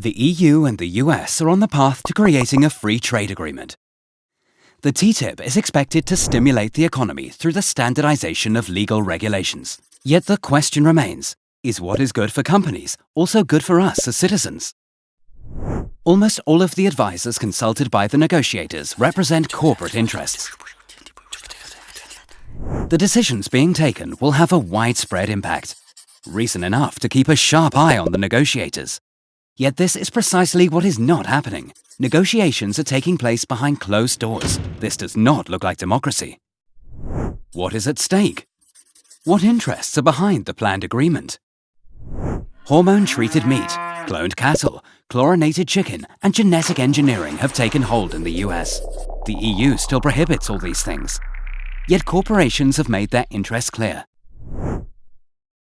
The EU and the US are on the path to creating a free trade agreement. The TTIP is expected to stimulate the economy through the standardization of legal regulations. Yet the question remains, is what is good for companies also good for us as citizens? Almost all of the advisors consulted by the negotiators represent corporate interests. The decisions being taken will have a widespread impact. Reason enough to keep a sharp eye on the negotiators. Yet this is precisely what is not happening. Negotiations are taking place behind closed doors. This does not look like democracy. What is at stake? What interests are behind the planned agreement? Hormone-treated meat, cloned cattle, chlorinated chicken, and genetic engineering have taken hold in the US. The EU still prohibits all these things. Yet corporations have made their interests clear.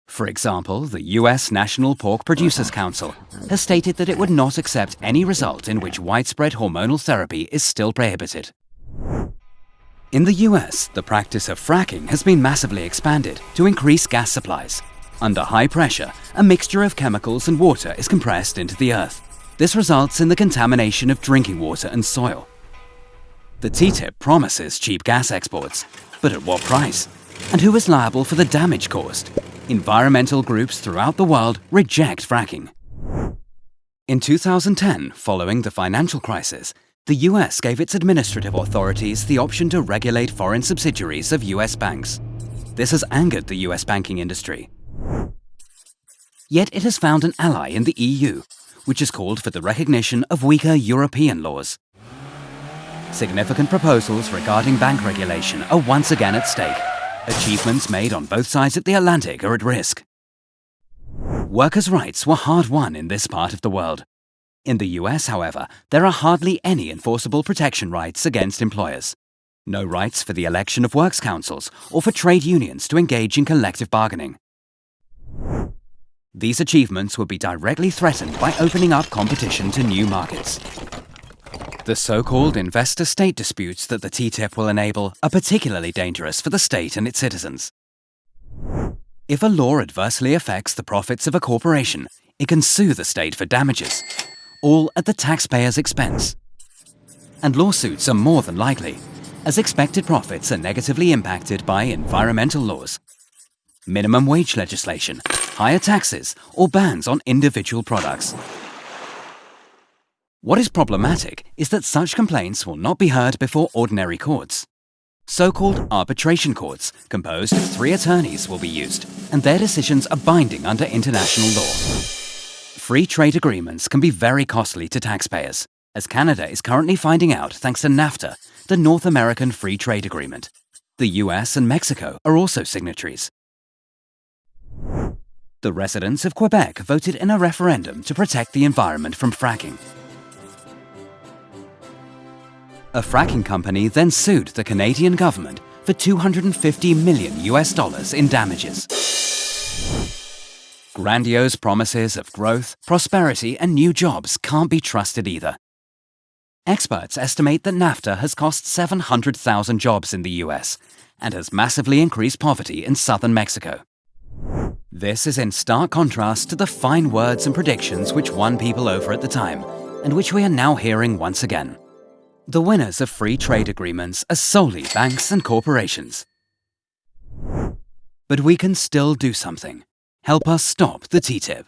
For example, the US National Pork Producers Council has stated that it would not accept any result in which widespread hormonal therapy is still prohibited. In the US, the practice of fracking has been massively expanded to increase gas supplies. Under high pressure, a mixture of chemicals and water is compressed into the earth. This results in the contamination of drinking water and soil. The TTIP promises cheap gas exports, but at what price? And who is liable for the damage caused? Environmental groups throughout the world reject fracking. In 2010, following the financial crisis, the US gave its administrative authorities the option to regulate foreign subsidiaries of US banks. This has angered the US banking industry. Yet it has found an ally in the EU, which has called for the recognition of weaker European laws. Significant proposals regarding bank regulation are once again at stake. Achievements made on both sides of the Atlantic are at risk. Workers' rights were hard won in this part of the world. In the US, however, there are hardly any enforceable protection rights against employers. No rights for the election of works councils or for trade unions to engage in collective bargaining. These achievements would be directly threatened by opening up competition to new markets. The so-called investor-state disputes that the TTIP will enable are particularly dangerous for the state and its citizens. If a law adversely affects the profits of a corporation, it can sue the state for damages, all at the taxpayer's expense. And lawsuits are more than likely, as expected profits are negatively impacted by environmental laws, minimum wage legislation, higher taxes, or bans on individual products. What is problematic is that such complaints will not be heard before ordinary courts. So-called arbitration courts, composed of three attorneys, will be used, and their decisions are binding under international law. Free trade agreements can be very costly to taxpayers, as Canada is currently finding out thanks to NAFTA, the North American Free Trade Agreement. The US and Mexico are also signatories. The residents of Quebec voted in a referendum to protect the environment from fracking. A fracking company then sued the Canadian government for 250 million US dollars in damages. Grandiose promises of growth, prosperity and new jobs can't be trusted either. Experts estimate that NAFTA has cost 700,000 jobs in the US and has massively increased poverty in southern Mexico. This is in stark contrast to the fine words and predictions which won people over at the time, and which we are now hearing once again. The winners of free trade agreements are solely banks and corporations. But we can still do something. Help us stop the TTIP.